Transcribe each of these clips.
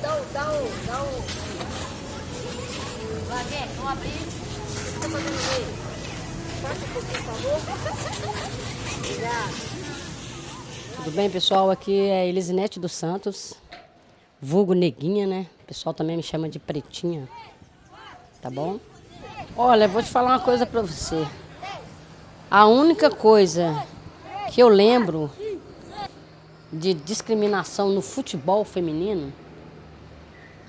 Dá um, dá um, dá dá. Vai, vem, vamos abrir. O que tá fazendo aí? Passa um pouquinho, por favor. Obrigado. Tudo bem, pessoal? Aqui é Elisinete dos Santos, vulgo Neguinha, né? O pessoal também me chama de Pretinha, tá bom? Olha, vou te falar uma coisa pra você. A única coisa que eu lembro de discriminação no futebol feminino,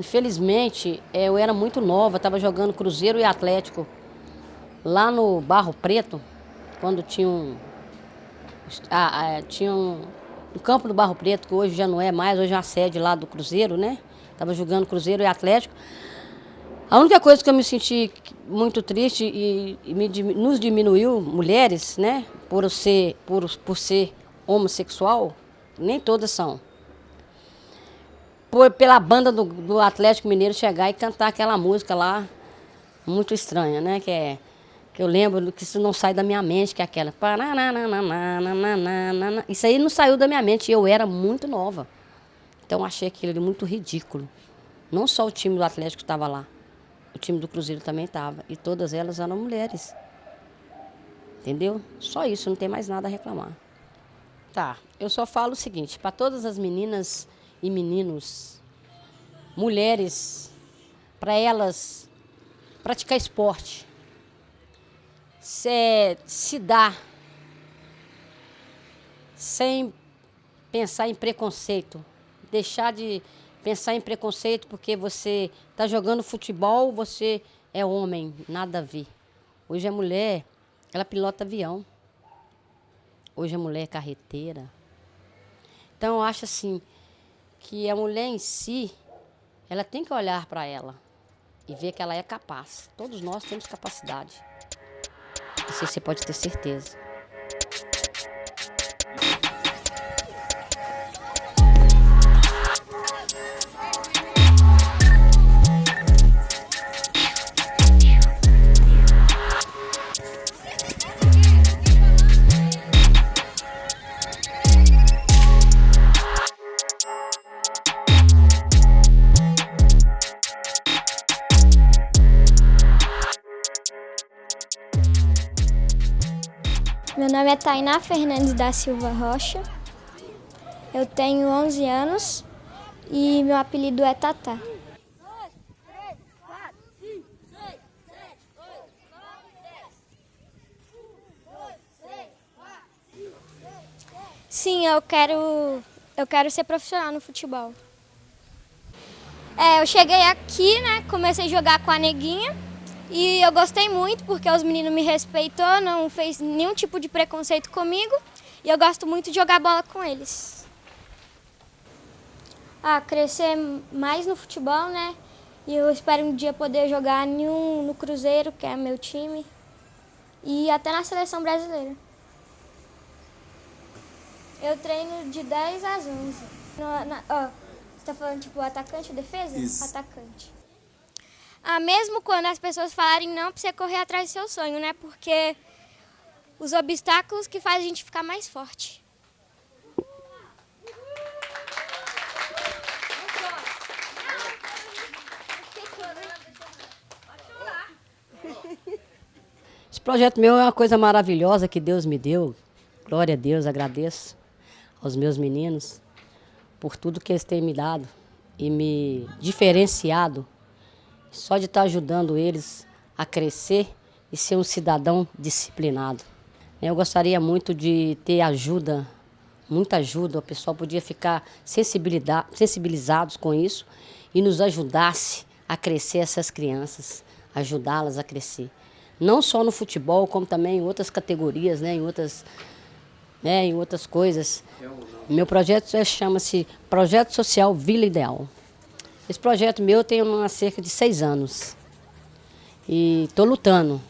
infelizmente, é, eu era muito nova, estava jogando Cruzeiro e Atlético lá no Barro Preto, quando tinha um, ah, tinha um, um campo do Barro Preto, que hoje já não é mais, hoje é a sede lá do Cruzeiro, né? Estava jogando Cruzeiro e Atlético. A única coisa que eu me senti muito triste e, e me, nos diminuiu, mulheres, né? Por ser, por, por ser homossexual, nem todas são. Por, pela banda do, do Atlético Mineiro chegar e cantar aquela música lá, muito estranha, né? Que é que eu lembro que isso não sai da minha mente, que é aquela. Isso aí não saiu da minha mente, eu era muito nova. Então achei aquilo muito ridículo. Não só o time do Atlético estava lá, o time do Cruzeiro também estava. E todas elas eram mulheres. Entendeu? Só isso, não tem mais nada a reclamar. Tá, eu só falo o seguinte, para todas as meninas e meninos, mulheres, para elas praticar esporte, se, se dar sem pensar em preconceito. Deixar de pensar em preconceito porque você está jogando futebol, você é homem, nada a ver. Hoje a mulher, ela pilota avião. Hoje a mulher é carreteira. Então eu acho assim que a mulher em si, ela tem que olhar para ela e ver que ela é capaz. Todos nós temos capacidade. Isso você pode ter certeza. É Tainá Fernandes da Silva Rocha. Eu tenho 11 anos e meu apelido é Tatá. Sim, eu quero, eu quero ser profissional no futebol. É, eu cheguei aqui, né, comecei a jogar com a Neguinha. E eu gostei muito porque os meninos me respeitou, não fez nenhum tipo de preconceito comigo. E eu gosto muito de jogar bola com eles. Ah, crescer mais no futebol, né? E eu espero um dia poder jogar um, no Cruzeiro, que é meu time. E até na seleção brasileira. Eu treino de 10 às 11. No, na, ó, você está falando tipo atacante ou defesa? Isso. Atacante. Ah, mesmo quando as pessoas falarem não para você correr atrás do seu sonho, né? Porque os obstáculos que fazem a gente ficar mais forte. Esse projeto meu é uma coisa maravilhosa que Deus me deu. Glória a Deus, agradeço aos meus meninos por tudo que eles têm me dado e me diferenciado só de estar ajudando eles a crescer e ser um cidadão disciplinado. Eu gostaria muito de ter ajuda, muita ajuda, o pessoal podia ficar sensibilizados com isso e nos ajudasse a crescer essas crianças, ajudá-las a crescer. Não só no futebol, como também em outras categorias, né, em, outras, né, em outras coisas. Meu projeto é, chama-se Projeto Social Vila Ideal. Esse projeto meu tem há cerca de seis anos. E estou lutando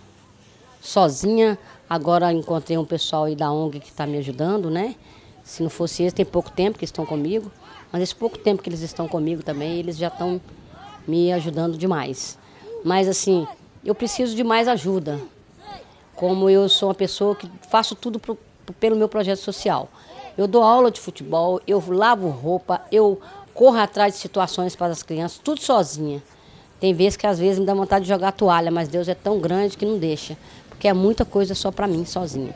sozinha. Agora encontrei um pessoal aí da ONG que está me ajudando, né? Se não fosse eles, tem pouco tempo que estão comigo. Mas esse pouco tempo que eles estão comigo também, eles já estão me ajudando demais. Mas assim, eu preciso de mais ajuda. Como eu sou uma pessoa que faço tudo pro, pelo meu projeto social. Eu dou aula de futebol, eu lavo roupa, eu corro atrás de situações para as crianças, tudo sozinha. Tem vezes que às vezes me dá vontade de jogar toalha, mas Deus é tão grande que não deixa, porque é muita coisa só para mim, sozinha.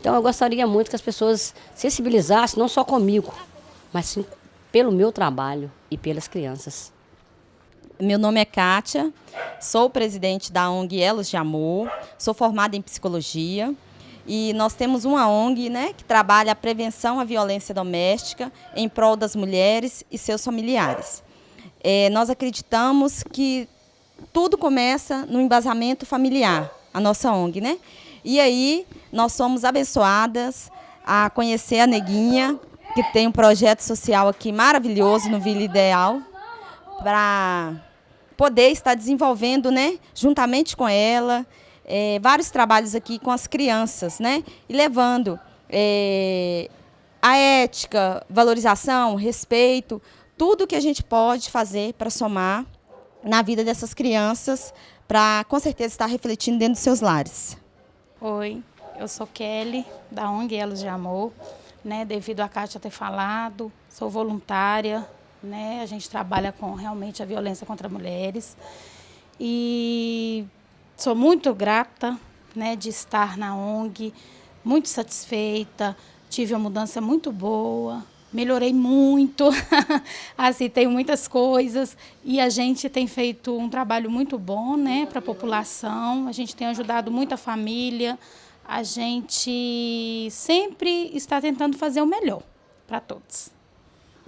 Então eu gostaria muito que as pessoas sensibilizassem, não só comigo, mas sim pelo meu trabalho e pelas crianças. Meu nome é Kátia, sou presidente da ONG Elos de Amor, sou formada em psicologia e nós temos uma ONG né, que trabalha a prevenção à violência doméstica em prol das mulheres e seus familiares. É, nós acreditamos que tudo começa no embasamento familiar, a nossa ONG, né? E aí nós somos abençoadas a conhecer a Neguinha, que tem um projeto social aqui maravilhoso no Vila Ideal, para poder estar desenvolvendo, né, juntamente com ela, é, vários trabalhos aqui com as crianças, né, e levando é, a ética, valorização, respeito, tudo que a gente pode fazer para somar na vida dessas crianças, para com certeza estar refletindo dentro dos seus lares. Oi, eu sou Kelly, da ONG Elos de Amor, né, devido a Kátia ter falado, sou voluntária, né? A gente trabalha com realmente a violência contra mulheres. E sou muito grata né, de estar na ONG, muito satisfeita, tive uma mudança muito boa, melhorei muito, assim, tenho muitas coisas e a gente tem feito um trabalho muito bom né, para a população, a gente tem ajudado muita família, a gente sempre está tentando fazer o melhor para todos.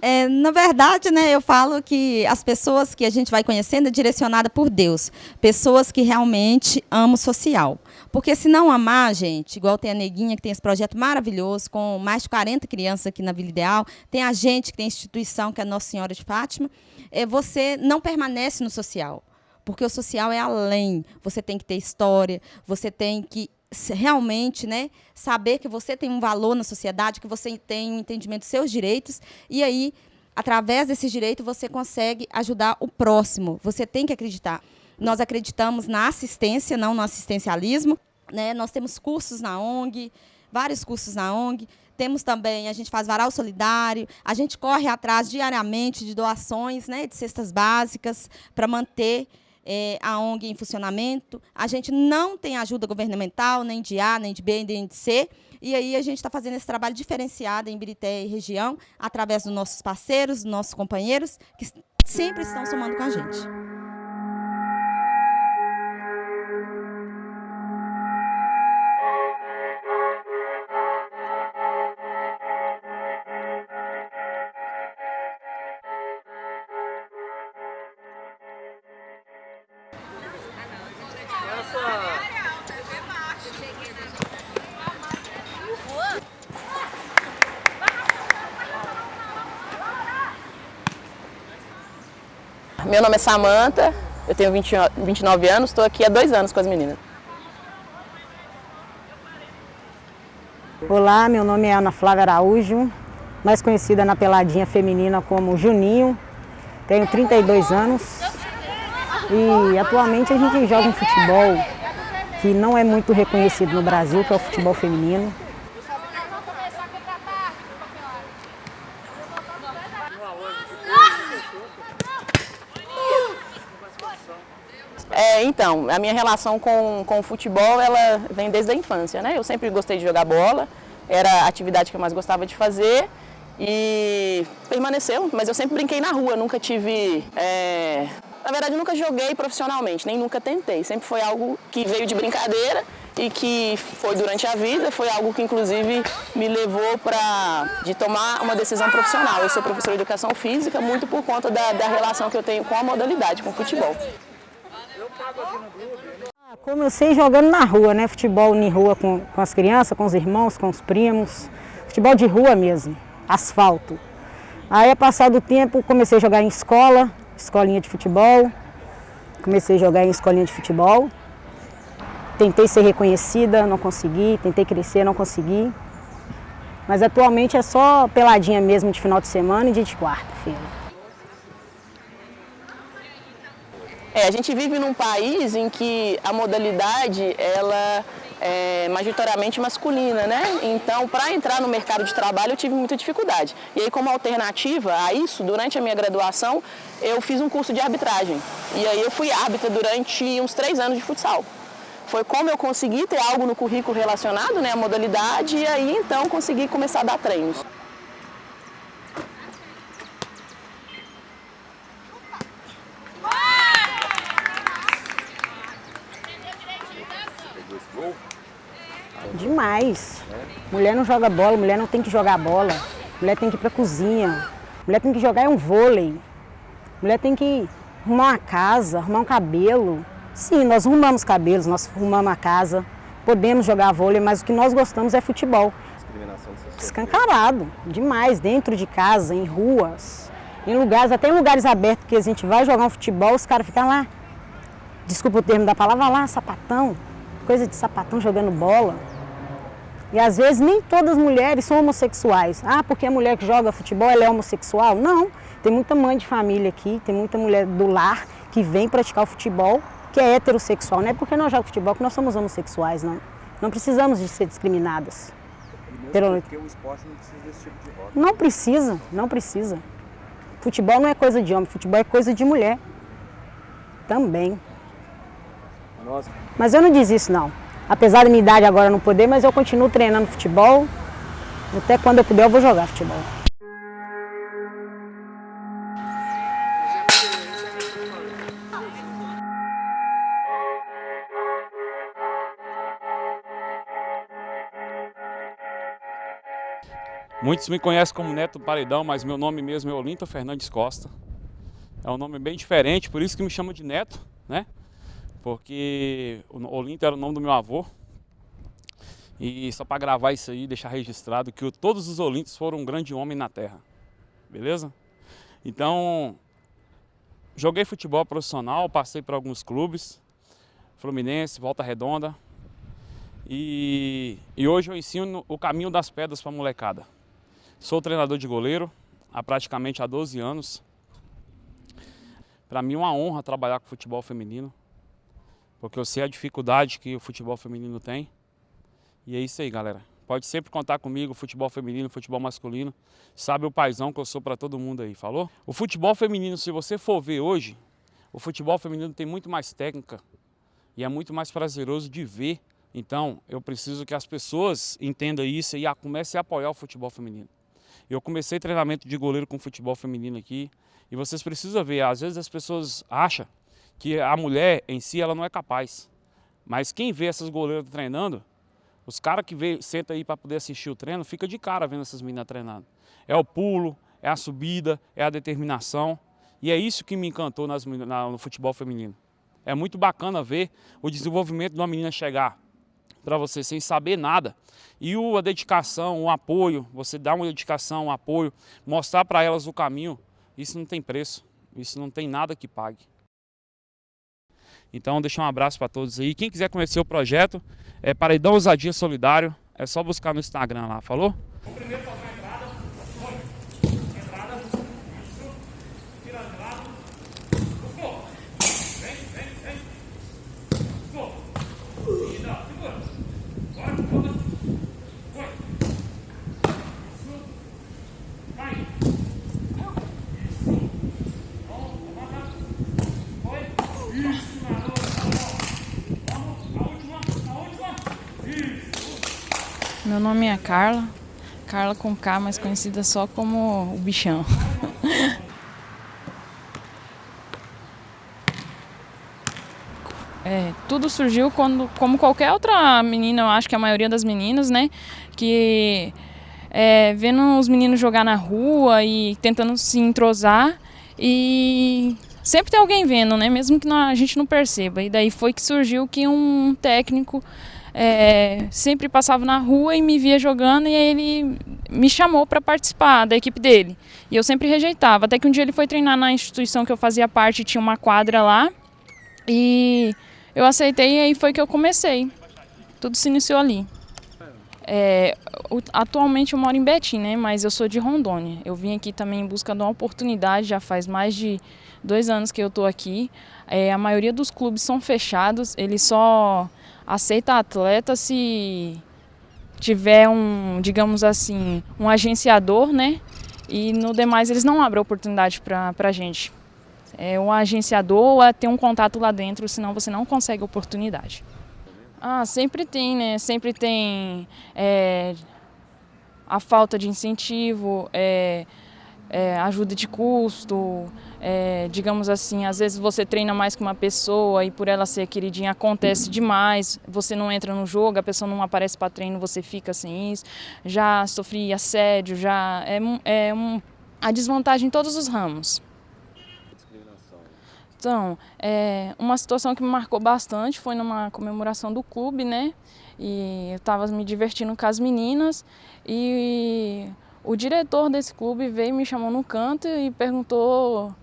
É, na verdade, né, eu falo que as pessoas que a gente vai conhecendo é direcionada por Deus. Pessoas que realmente amam o social. Porque se não amar, gente, igual tem a Neguinha, que tem esse projeto maravilhoso, com mais de 40 crianças aqui na Vila Ideal, tem a gente que tem a instituição, que é a Nossa Senhora de Fátima, é, você não permanece no social. Porque o social é além. Você tem que ter história, você tem que realmente né, saber que você tem um valor na sociedade, que você tem um entendimento dos seus direitos, e aí, através desses direitos, você consegue ajudar o próximo. Você tem que acreditar. Nós acreditamos na assistência, não no assistencialismo. Né? Nós temos cursos na ONG, vários cursos na ONG. Temos também, a gente faz varal solidário, a gente corre atrás diariamente de doações né, de cestas básicas para manter é, a ONG em funcionamento. A gente não tem ajuda governamental, nem de A, nem de B, nem de C. E aí a gente está fazendo esse trabalho diferenciado em Birité e região, através dos nossos parceiros, dos nossos companheiros, que sempre estão somando com a gente. Meu nome é Samanta, eu tenho 20, 29 anos, estou aqui há dois anos com as meninas. Olá, meu nome é Ana Flávia Araújo, mais conhecida na peladinha feminina como Juninho. Tenho 32 anos e atualmente a gente joga um futebol que não é muito reconhecido no Brasil, que é o futebol feminino. É, então, a minha relação com, com o futebol, ela vem desde a infância, né? Eu sempre gostei de jogar bola, era a atividade que eu mais gostava de fazer e permaneceu, mas eu sempre brinquei na rua, nunca tive... É... Na verdade, nunca joguei profissionalmente, nem nunca tentei. Sempre foi algo que veio de brincadeira e que foi durante a vida, foi algo que inclusive me levou para de tomar uma decisão profissional. Eu sou professora de educação física muito por conta da, da relação que eu tenho com a modalidade, com o futebol. Ah, comecei jogando na rua, né? Futebol em rua com, com as crianças, com os irmãos, com os primos. Futebol de rua mesmo, asfalto. Aí, passado o tempo, comecei a jogar em escola, escolinha de futebol. Comecei a jogar em escolinha de futebol. Tentei ser reconhecida, não consegui. Tentei crescer, não consegui. Mas atualmente é só peladinha mesmo de final de semana e dia de quarta-feira. É, a gente vive num país em que a modalidade ela é, majoritariamente masculina, né? Então, para entrar no mercado de trabalho, eu tive muita dificuldade. E aí, como alternativa a isso, durante a minha graduação, eu fiz um curso de arbitragem. E aí eu fui árbitra durante uns três anos de futsal. Foi como eu consegui ter algo no currículo relacionado, né, à modalidade, e aí então consegui começar a dar treinos. Demais. Mulher não joga bola, mulher não tem que jogar bola. Mulher tem que ir pra cozinha. Mulher tem que jogar é um vôlei. Mulher tem que arrumar uma casa, arrumar um cabelo. Sim, nós arrumamos cabelos, nós arrumamos a casa. Podemos jogar vôlei, mas o que nós gostamos é futebol. Escancarado, demais, dentro de casa, em ruas, em lugares, até em lugares abertos que a gente vai jogar um futebol, os caras ficam lá, desculpa o termo da palavra, lá, sapatão, coisa de sapatão jogando bola. E às vezes nem todas as mulheres são homossexuais. Ah, porque a mulher que joga futebol ela é homossexual? Não. Tem muita mãe de família aqui, tem muita mulher do lar que vem praticar o futebol, que é heterossexual. Não é porque nós jogamos futebol que nós somos homossexuais, não. Não precisamos de ser discriminadas. Pelo... Porque o esporte não precisa desse tipo de roda. Não precisa, não precisa. Futebol não é coisa de homem, futebol é coisa de mulher. Também. Nossa. Mas eu não desisto não. Apesar da minha idade agora não poder, mas eu continuo treinando futebol. Até quando eu puder eu vou jogar futebol. Muitos me conhecem como Neto Paredão, mas meu nome mesmo é Olinto Fernandes Costa. É um nome bem diferente, por isso que me chamam de Neto, né? Porque o Olinto era o nome do meu avô. E só para gravar isso aí, deixar registrado que todos os Olintos foram um grande homem na terra. Beleza? Então, joguei futebol profissional, passei por alguns clubes, Fluminense, Volta Redonda. E, e hoje eu ensino o caminho das pedras para molecada. Sou treinador de goleiro há praticamente há 12 anos. Para mim é uma honra trabalhar com futebol feminino, porque eu sei a dificuldade que o futebol feminino tem. E é isso aí, galera. Pode sempre contar comigo, futebol feminino, futebol masculino. Sabe o paizão que eu sou para todo mundo aí, falou? O futebol feminino, se você for ver hoje, o futebol feminino tem muito mais técnica e é muito mais prazeroso de ver. Então, eu preciso que as pessoas entendam isso e comecem a apoiar o futebol feminino. Eu comecei treinamento de goleiro com futebol feminino aqui e vocês precisam ver, às vezes as pessoas acham que a mulher em si ela não é capaz. Mas quem vê essas goleiras treinando, os caras que vê, senta aí para poder assistir o treino, fica de cara vendo essas meninas treinando. É o pulo, é a subida, é a determinação. E é isso que me encantou nas, na, no futebol feminino. É muito bacana ver o desenvolvimento de uma menina chegar para você sem saber nada. E o, a dedicação, o apoio, você dá uma dedicação, um apoio, mostrar para elas o caminho, isso não tem preço, isso não tem nada que pague. Então, deixar um abraço para todos aí. Quem quiser conhecer o projeto, é Paredão Ousadia Solidário, é só buscar no Instagram lá, falou? Nome é Carla, Carla com K, mais conhecida só como o bichão. É, tudo surgiu quando, como qualquer outra menina, eu acho que a maioria das meninas, né, que é, vendo os meninos jogar na rua e tentando se entrosar e sempre tem alguém vendo, né, mesmo que a gente não perceba. E daí foi que surgiu que um técnico é, sempre passava na rua e me via jogando e ele me chamou para participar da equipe dele. E eu sempre rejeitava, até que um dia ele foi treinar na instituição que eu fazia parte, tinha uma quadra lá, e eu aceitei e aí foi que eu comecei. Tudo se iniciou ali. É, atualmente eu moro em Betim, né, mas eu sou de Rondônia. Eu vim aqui também em busca de uma oportunidade, já faz mais de dois anos que eu estou aqui. É, a maioria dos clubes são fechados, eles só aceita atleta se tiver um, digamos assim, um agenciador, né? E no demais eles não abrem oportunidade para a gente. É um agenciador é ter um contato lá dentro, senão você não consegue oportunidade. Ah, sempre tem, né? Sempre tem é, a falta de incentivo, é, é, ajuda de custo, é, digamos assim, às vezes você treina mais que uma pessoa e por ela ser queridinha acontece demais, você não entra no jogo, a pessoa não aparece para treino, você fica sem isso. Já sofri assédio, já é, é um, a desvantagem em todos os ramos. Então, é, uma situação que me marcou bastante foi numa comemoração do clube, né? E eu estava me divertindo com as meninas e o diretor desse clube veio me chamou no canto e perguntou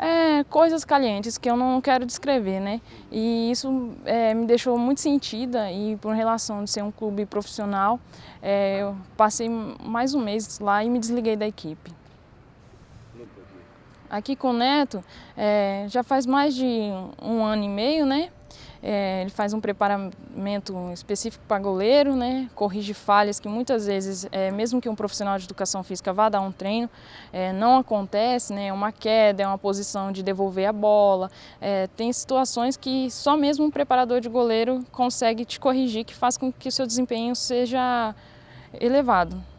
é, coisas calientes que eu não quero descrever, né? E isso é, me deixou muito sentida e por relação de ser um clube profissional, é, eu passei mais um mês lá e me desliguei da equipe. Aqui com o Neto, é, já faz mais de um ano e meio, né? É, ele faz um preparamento específico para goleiro, né? corrige falhas que muitas vezes, é, mesmo que um profissional de educação física vá dar um treino, é, não acontece, né? é uma queda, é uma posição de devolver a bola. É, tem situações que só mesmo um preparador de goleiro consegue te corrigir, que faz com que o seu desempenho seja elevado.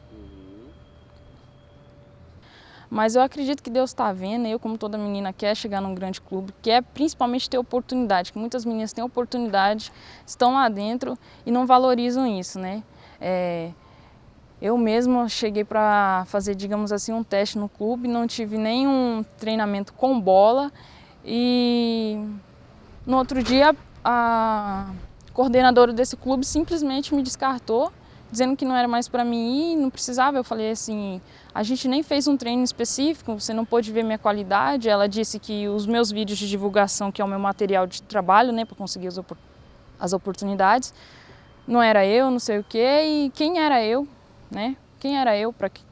Mas eu acredito que Deus está vendo, eu como toda menina quer chegar num grande clube, quer principalmente ter oportunidade, que muitas meninas têm oportunidade, estão lá dentro e não valorizam isso, né? É, eu mesma cheguei para fazer, digamos assim, um teste no clube, não tive nenhum treinamento com bola e no outro dia a coordenadora desse clube simplesmente me descartou dizendo que não era mais para mim ir, não precisava. Eu falei assim, a gente nem fez um treino específico, você não pôde ver minha qualidade. Ela disse que os meus vídeos de divulgação, que é o meu material de trabalho, né, para conseguir as, opor as oportunidades, não era eu, não sei o quê, e quem era eu, né? Quem era eu para que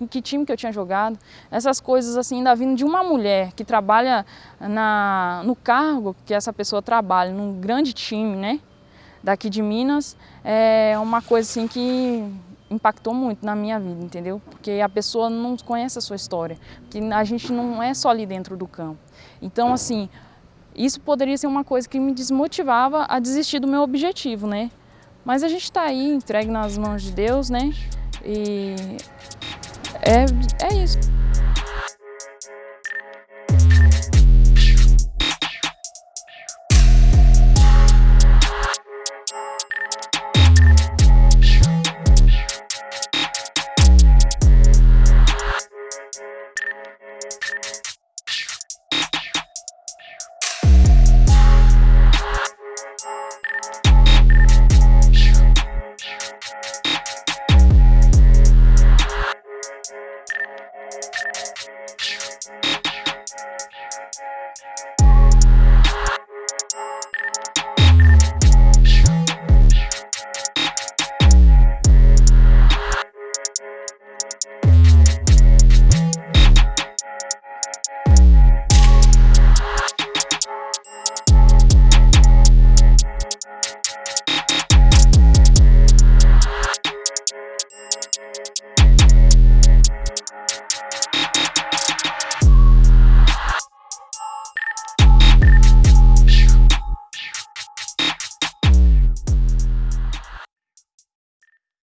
em que time que eu tinha jogado, essas coisas assim, ainda vindo de uma mulher que trabalha na, no cargo que essa pessoa trabalha, num grande time, né? Daqui de Minas, é uma coisa assim que impactou muito na minha vida, entendeu? Porque a pessoa não conhece a sua história, que a gente não é só ali dentro do campo. Então, assim, isso poderia ser uma coisa que me desmotivava a desistir do meu objetivo, né? Mas a gente está aí, entregue nas mãos de Deus, né? E é, é isso.